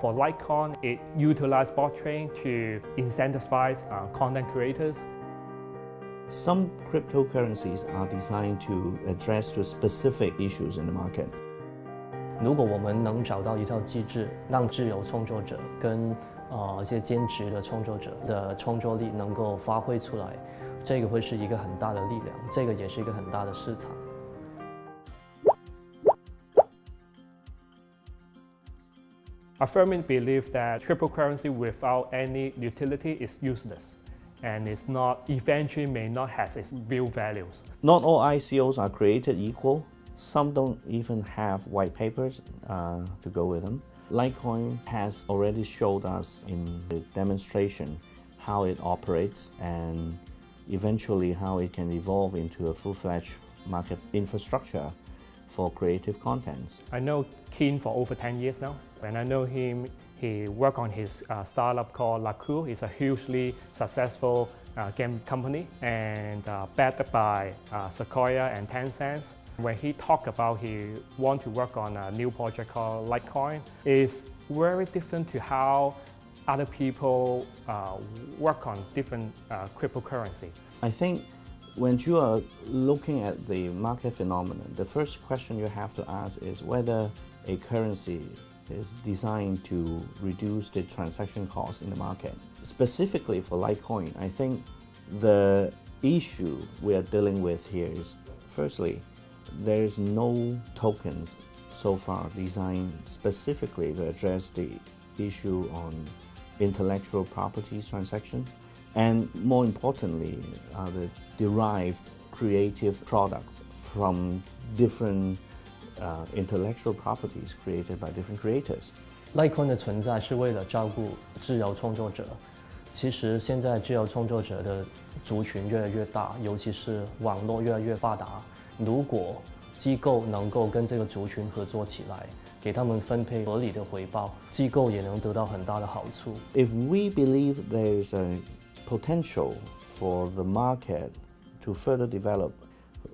For LikeCoin, it utilized blockchain to incentivize uh, content creators. Some cryptocurrencies are designed to address to specific issues in the market. 如果我们能找到一套机制，让自由创作者跟呃一些兼职的创作者的创作力能够发挥出来，这个会是一个很大的力量，这个也是一个很大的市场。I firmly believe that cryptocurrency without any utility is useless and it's not eventually may not have its real values. Not all ICOs are created equal. Some don't even have white papers uh, to go with them. LikeCoin has already showed us in the demonstration how it operates and eventually how it can evolve into a full-fledged market infrastructure for creative contents. I know Kin for over 10 years now. When I know him, he worked on his uh, startup called Lakoo. It's a hugely successful uh, game company and uh, backed by uh, Sequoia and Tencent. When he talked about he want to work on a new project called LikeCoin, is very different to how other people uh, work on different uh, cryptocurrency. I think when you are looking at the market phenomenon, the first question you have to ask is whether a currency is designed to reduce the transaction costs in the market. Specifically for LikeCoin, I think the issue we are dealing with here is firstly, there is no tokens so far designed specifically to address the issue on intellectual property transactions and more importantly, uh, the derived creative products from different uh, intellectual properties created by different creators. LikeCoin 的存在是为了照顾自由创作者。其实现在自由创作者的族群越来越大，尤其是网络越来越发达。如果机构能够跟这个族群合作起来，给他们分配合理的回报，机构也能得到很大的好处。If we believe there's a potential for the market to further develop,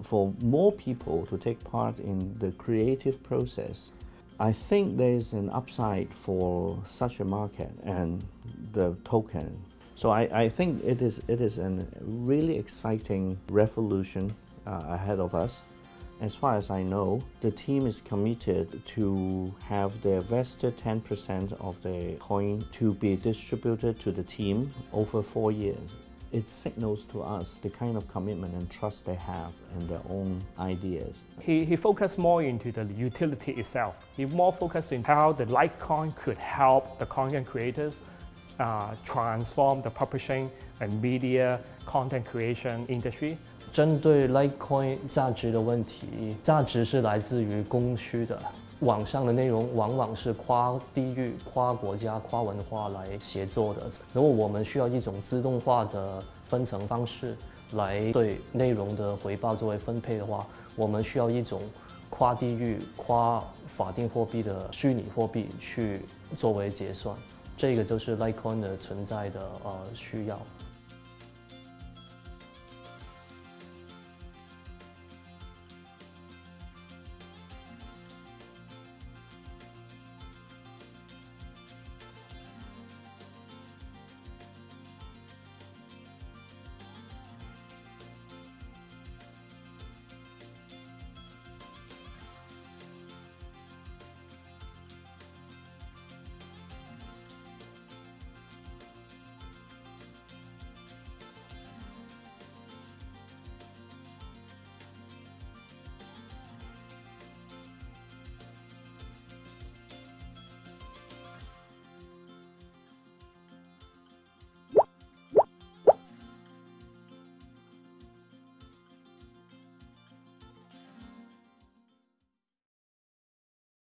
for more people to take part in the creative process, I think there's an upside for such a market and the token. So I, I think it is, it is a really exciting revolution uh, ahead of us. As far as I know, the team is committed to have their vested 10% of the coin to be distributed to the team over four years. It signals to us the kind of commitment and trust they have in their own ideas. He, he focused more into the utility itself. He more focused in how the LikeCoin could help the content creators uh, transform the publishing and media content creation industry 针对 Litecoin 价值的问题，价值是来自于供需的。网上的内容往往是跨地域、跨国家、跨文化来协作的。如果我们需要一种自动化的分层方式来对内容的回报作为分配的话，我们需要一种跨地域、跨法定货币的虚拟货币去作为结算。这个就是 Litecoin 的存在的呃需要。